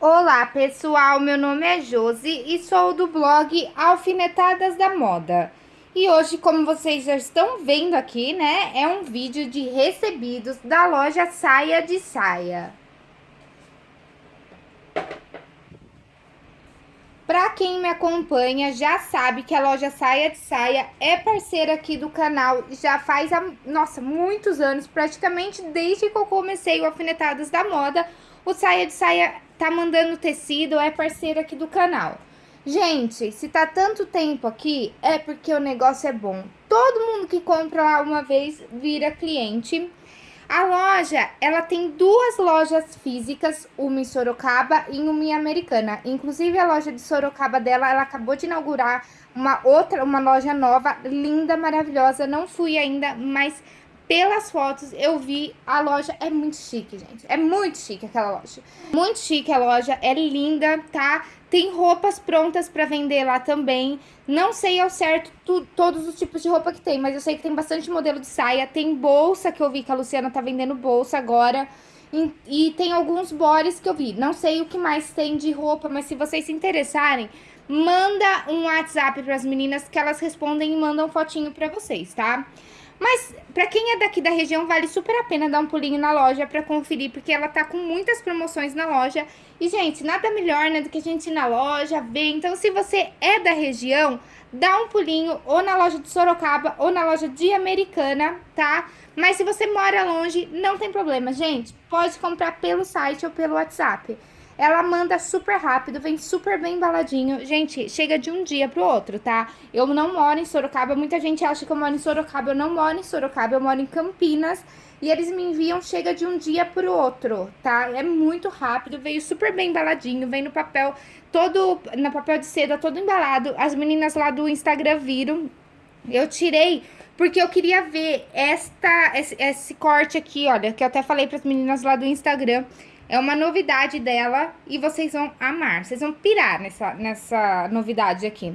Olá pessoal, meu nome é Josi e sou do blog Alfinetadas da Moda. E hoje, como vocês já estão vendo aqui, né, é um vídeo de recebidos da loja Saia de Saia. Pra quem me acompanha, já sabe que a loja Saia de Saia é parceira aqui do canal já faz, nossa, muitos anos, praticamente desde que eu comecei o Alfinetadas da Moda, o Saia de Saia tá mandando tecido, é parceira aqui do canal. Gente, se tá tanto tempo aqui, é porque o negócio é bom. Todo mundo que compra lá uma vez vira cliente. A loja, ela tem duas lojas físicas, uma em Sorocaba e uma em Americana. Inclusive, a loja de Sorocaba dela, ela acabou de inaugurar uma outra, uma loja nova, linda, maravilhosa. Não fui ainda, mas pelas fotos eu vi a loja é muito chique, gente. É muito chique aquela loja. Muito chique a loja, é linda, tá? Tem roupas prontas para vender lá também. Não sei ao certo tu, todos os tipos de roupa que tem, mas eu sei que tem bastante modelo de saia. Tem bolsa que eu vi que a Luciana tá vendendo bolsa agora. E, e tem alguns bores que eu vi. Não sei o que mais tem de roupa, mas se vocês se interessarem, manda um WhatsApp para as meninas que elas respondem e mandam fotinho para vocês, tá? Mas pra quem é daqui da região, vale super a pena dar um pulinho na loja pra conferir, porque ela tá com muitas promoções na loja. E, gente, nada melhor, né, do que a gente ir na loja, ver. Então, se você é da região, dá um pulinho ou na loja de Sorocaba ou na loja de Americana, tá? Mas se você mora longe, não tem problema, gente. Pode comprar pelo site ou pelo WhatsApp. Ela manda super rápido, vem super bem embaladinho. Gente, chega de um dia pro outro, tá? Eu não moro em Sorocaba, muita gente acha que eu moro em Sorocaba. Eu não moro em Sorocaba, eu moro em Campinas. E eles me enviam, chega de um dia pro outro, tá? É muito rápido, veio super bem embaladinho, vem no papel todo, no papel de seda todo embalado. As meninas lá do Instagram viram. Eu tirei porque eu queria ver esta, esse, esse corte aqui, olha, que eu até falei para as meninas lá do Instagram. É uma novidade dela e vocês vão amar. Vocês vão pirar nessa, nessa novidade aqui.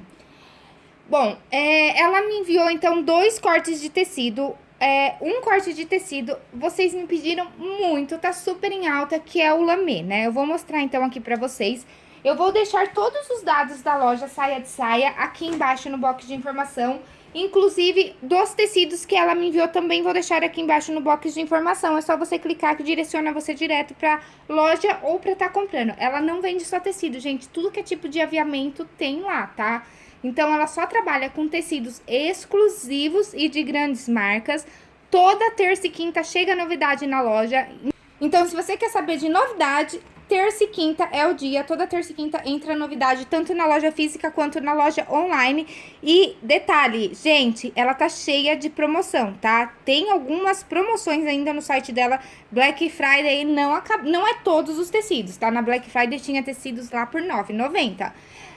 Bom, é, ela me enviou, então, dois cortes de tecido. É, um corte de tecido, vocês me pediram muito, tá super em alta, que é o lamê, né? Eu vou mostrar, então, aqui pra vocês. Eu vou deixar todos os dados da loja Saia de Saia aqui embaixo no box de informação. Inclusive, dos tecidos que ela me enviou também vou deixar aqui embaixo no box de informação. É só você clicar que direciona você direto pra loja ou pra estar tá comprando. Ela não vende só tecido, gente. Tudo que é tipo de aviamento tem lá, tá? Então, ela só trabalha com tecidos exclusivos e de grandes marcas. Toda terça e quinta chega novidade na loja. Então, se você quer saber de novidade, terça e quinta é o dia, toda terça e quinta entra novidade, tanto na loja física quanto na loja online. E detalhe, gente, ela tá cheia de promoção, tá? Tem algumas promoções ainda no site dela, Black Friday não, acaba, não é todos os tecidos, tá? Na Black Friday tinha tecidos lá por R$ 9,90.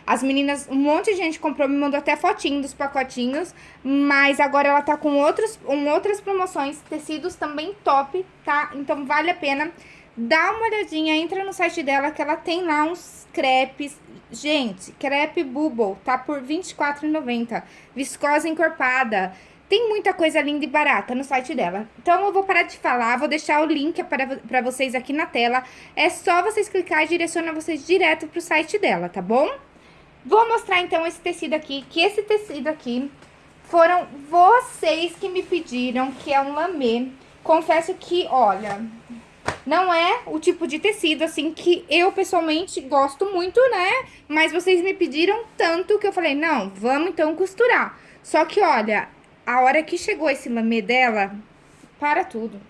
As meninas, um monte de gente comprou, me mandou até fotinho dos pacotinhos, mas agora ela tá com outros, um, outras promoções, tecidos também top, tá? Então vale a pena dá uma olhadinha, entra no site dela que ela tem lá uns crepes. Gente, crepe Bubble tá por R$24,90. Viscosa encorpada. Tem muita coisa linda e barata no site dela. Então, eu vou parar de falar, vou deixar o link para, para vocês aqui na tela. É só vocês clicar e direciona vocês direto pro site dela, tá bom? Vou mostrar, então, esse tecido aqui, que esse tecido aqui foram vocês que me pediram, que é um lamê. Confesso que, olha, não é o tipo de tecido, assim, que eu pessoalmente gosto muito, né? Mas vocês me pediram tanto que eu falei, não, vamos então costurar. Só que, olha, a hora que chegou esse lamê dela, para tudo.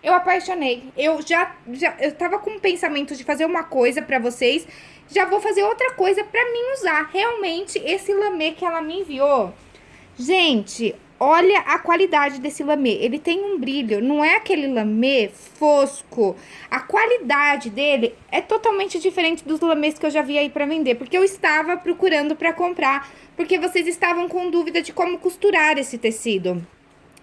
Eu apaixonei. Eu já, já eu tava com o pensamento de fazer uma coisa pra vocês, já vou fazer outra coisa pra mim usar. Realmente, esse lamê que ela me enviou... Gente, Olha a qualidade desse lamê, ele tem um brilho, não é aquele lamê fosco. A qualidade dele é totalmente diferente dos lamês que eu já vi aí para vender, porque eu estava procurando para comprar, porque vocês estavam com dúvida de como costurar esse tecido.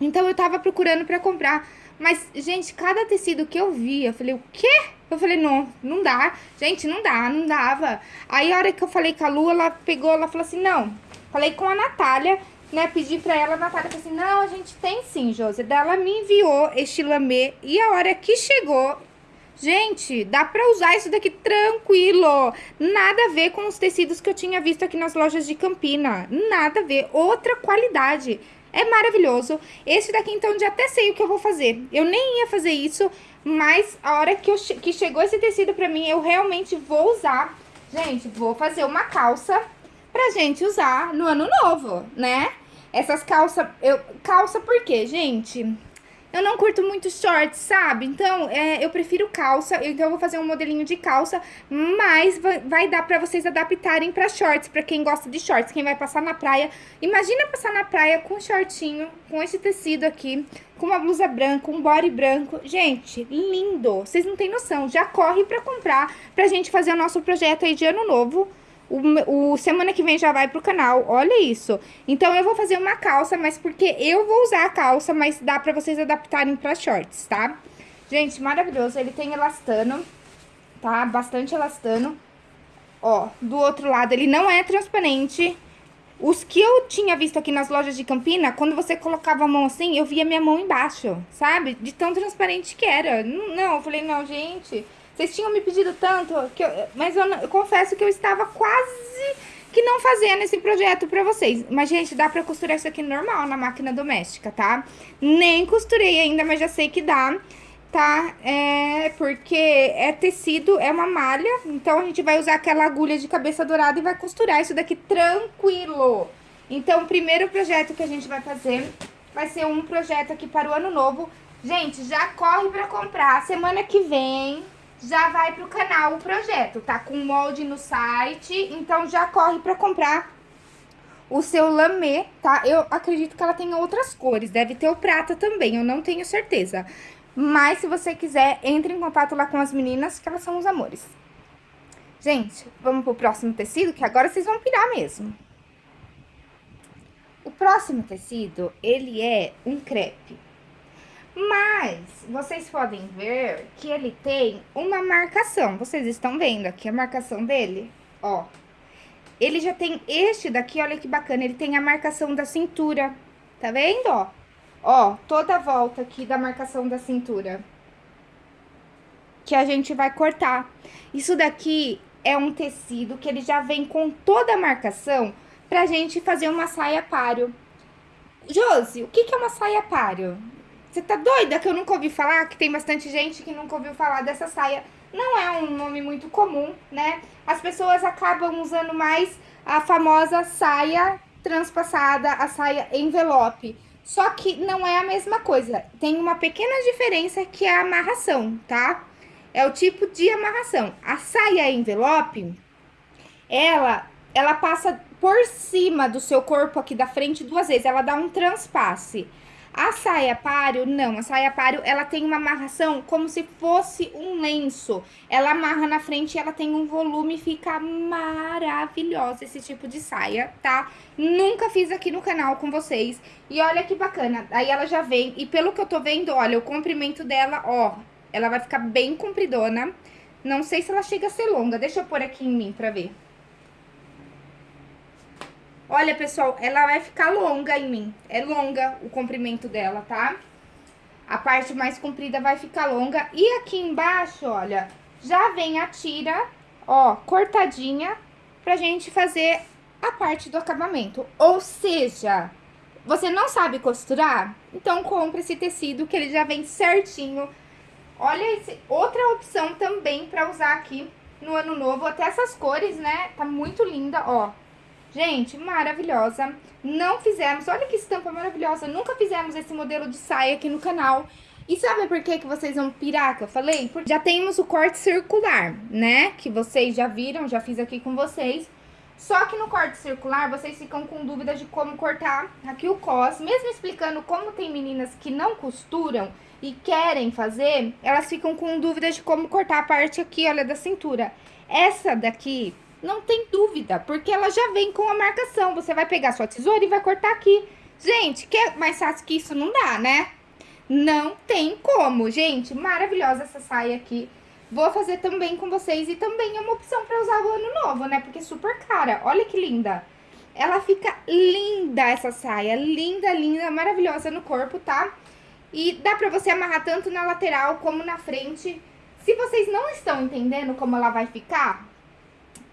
Então eu estava procurando para comprar, mas gente, cada tecido que eu vi, eu falei, o quê? Eu falei, não, não dá. Gente, não dá, não dava. Aí a hora que eu falei com a Lu, ela pegou, ela falou assim, não. Falei com a Natália, né, pedi pra ela, a Natália falou assim, não, a gente tem sim, Josi. Daí ela me enviou este lamê e a hora que chegou, Gente, dá pra usar isso daqui tranquilo. Nada a ver com os tecidos que eu tinha visto aqui nas lojas de Campina. Nada a ver. Outra qualidade. É maravilhoso. Esse daqui, então, já até sei o que eu vou fazer. Eu nem ia fazer isso, mas a hora que, eu, que chegou esse tecido pra mim, eu realmente vou usar. Gente, vou fazer uma calça pra gente usar no ano novo, né? Essas calças... Eu, calça por quê, gente? Eu não curto muito shorts, sabe? Então, é, eu prefiro calça. Então, eu vou fazer um modelinho de calça. Mas vai, vai dar pra vocês adaptarem pra shorts. Pra quem gosta de shorts. Quem vai passar na praia. Imagina passar na praia com um shortinho. Com esse tecido aqui. Com uma blusa branca, um body branco. Gente, lindo. Vocês não têm noção. Já corre pra comprar. Pra gente fazer o nosso projeto aí de ano novo. O, o, semana que vem já vai pro canal, olha isso. Então, eu vou fazer uma calça, mas porque eu vou usar a calça, mas dá pra vocês adaptarem pra shorts, tá? Gente, maravilhoso, ele tem elastano, tá? Bastante elastano. Ó, do outro lado ele não é transparente. Os que eu tinha visto aqui nas lojas de Campina, quando você colocava a mão assim, eu via minha mão embaixo, sabe? De tão transparente que era. Não, eu falei, não, gente... Vocês tinham me pedido tanto, que eu, mas eu, eu confesso que eu estava quase que não fazendo esse projeto pra vocês. Mas, gente, dá pra costurar isso aqui normal na máquina doméstica, tá? Nem costurei ainda, mas já sei que dá, tá? É porque é tecido, é uma malha, então a gente vai usar aquela agulha de cabeça dourada e vai costurar isso daqui tranquilo. Então, o primeiro projeto que a gente vai fazer vai ser um projeto aqui para o ano novo. Gente, já corre pra comprar. Semana que vem já vai pro canal o projeto, tá com molde no site, então já corre pra comprar o seu lamê, tá? Eu acredito que ela tenha outras cores, deve ter o prata também, eu não tenho certeza. Mas se você quiser, entre em contato lá com as meninas, que elas são os amores. Gente, vamos pro próximo tecido, que agora vocês vão pirar mesmo. O próximo tecido, ele é um crepe. Mas, vocês podem ver que ele tem uma marcação. Vocês estão vendo aqui a marcação dele? Ó. Ele já tem este daqui, olha que bacana. Ele tem a marcação da cintura. Tá vendo, ó? Ó, toda a volta aqui da marcação da cintura. Que a gente vai cortar. Isso daqui é um tecido que ele já vem com toda a marcação pra gente fazer uma saia páreo. Josi, o que, que é uma saia páreo? Você tá doida que eu nunca ouvi falar? Que tem bastante gente que nunca ouviu falar dessa saia. Não é um nome muito comum, né? As pessoas acabam usando mais a famosa saia transpassada, a saia envelope. Só que não é a mesma coisa. Tem uma pequena diferença que é a amarração, tá? É o tipo de amarração. A saia envelope, ela, ela passa por cima do seu corpo aqui da frente duas vezes. Ela dá um transpasse. A saia páreo, não. A saia páreo, ela tem uma amarração como se fosse um lenço. Ela amarra na frente e ela tem um volume, fica maravilhosa esse tipo de saia, tá? Nunca fiz aqui no canal com vocês. E olha que bacana, aí ela já vem, e pelo que eu tô vendo, olha, o comprimento dela, ó, ela vai ficar bem compridona. Não sei se ela chega a ser longa, deixa eu pôr aqui em mim pra ver. Olha, pessoal, ela vai ficar longa em mim. É longa o comprimento dela, tá? A parte mais comprida vai ficar longa. E aqui embaixo, olha, já vem a tira, ó, cortadinha, pra gente fazer a parte do acabamento. Ou seja, você não sabe costurar? Então, compre esse tecido que ele já vem certinho. Olha, esse, outra opção também pra usar aqui no ano novo. Até essas cores, né? Tá muito linda, ó. Gente, maravilhosa. Não fizemos, olha que estampa maravilhosa. Nunca fizemos esse modelo de saia aqui no canal. E sabe por que, que vocês vão pirar que eu falei? Porque já temos o corte circular, né? Que vocês já viram, já fiz aqui com vocês. Só que no corte circular, vocês ficam com dúvidas de como cortar aqui o cos. Mesmo explicando como tem meninas que não costuram e querem fazer, elas ficam com dúvidas de como cortar a parte aqui, olha, da cintura. Essa daqui, não tem dúvida, porque ela já vem com a marcação. Você vai pegar sua tesoura e vai cortar aqui. Gente, que é mais fácil que isso não dá, né? Não tem como, gente. Maravilhosa essa saia aqui. Vou fazer também com vocês e também é uma opção para usar o ano novo, né? Porque é super cara. Olha que linda. Ela fica linda essa saia, linda, linda, maravilhosa no corpo, tá? E dá pra você amarrar tanto na lateral como na frente Se vocês não estão entendendo como ela vai ficar,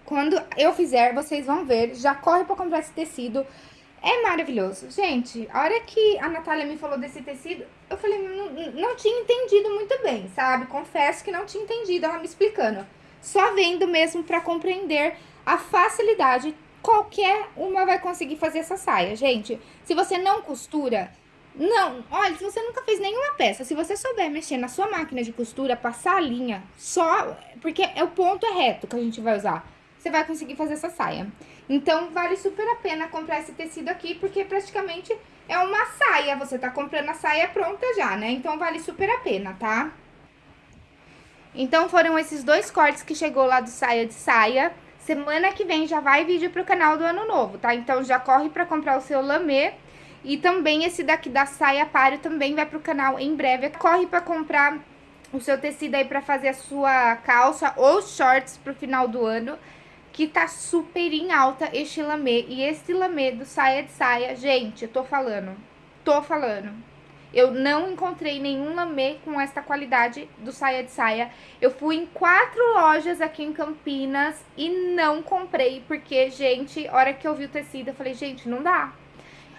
quando eu fizer, vocês vão ver. Já corre pra comprar esse tecido. É maravilhoso. Gente, a hora que a Natália me falou desse tecido, eu falei, não, tinha entendido muito bem, sabe? Confesso que não tinha entendido ela me explicando. Só vendo mesmo pra compreender a facilidade. Qualquer uma vai conseguir fazer essa saia, gente. Se você não costura, não, olha, se você nunca fez nenhuma peça, se você souber mexer na sua máquina de costura, passar a linha, só, porque é o ponto é reto que a gente vai usar você vai conseguir fazer essa saia. Então, vale super a pena comprar esse tecido aqui, porque praticamente é uma saia. Você tá comprando a saia pronta já, né? Então, vale super a pena, tá? Então, foram esses dois cortes que chegou lá do saia de saia. Semana que vem já vai vídeo pro canal do Ano Novo, tá? Então, já corre pra comprar o seu lamê. E também esse daqui da saia páreo também vai pro canal em breve. Corre pra comprar o seu tecido aí pra fazer a sua calça ou shorts pro final do ano que tá super em alta este lamê. E esse lamê do saia de saia, gente, eu tô falando, tô falando. Eu não encontrei nenhum lamê com esta qualidade do saia de saia. Eu fui em quatro lojas aqui em Campinas e não comprei, porque, gente, a hora que eu vi o tecido, eu falei, gente, não dá.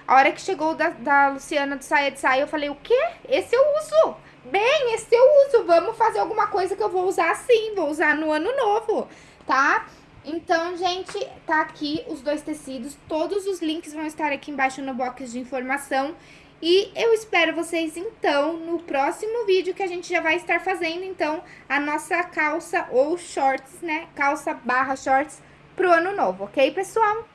A hora que chegou da, da Luciana do saia de saia, eu falei, o quê? Esse eu uso. Bem, esse eu uso. Vamos fazer alguma coisa que eu vou usar sim, vou usar no ano novo, tá? Então, gente, tá aqui os dois tecidos. Todos os links vão estar aqui embaixo no box de informação. E eu espero vocês, então, no próximo vídeo que a gente já vai estar fazendo, então, a nossa calça ou shorts, né? Calça barra shorts pro ano novo, ok, pessoal?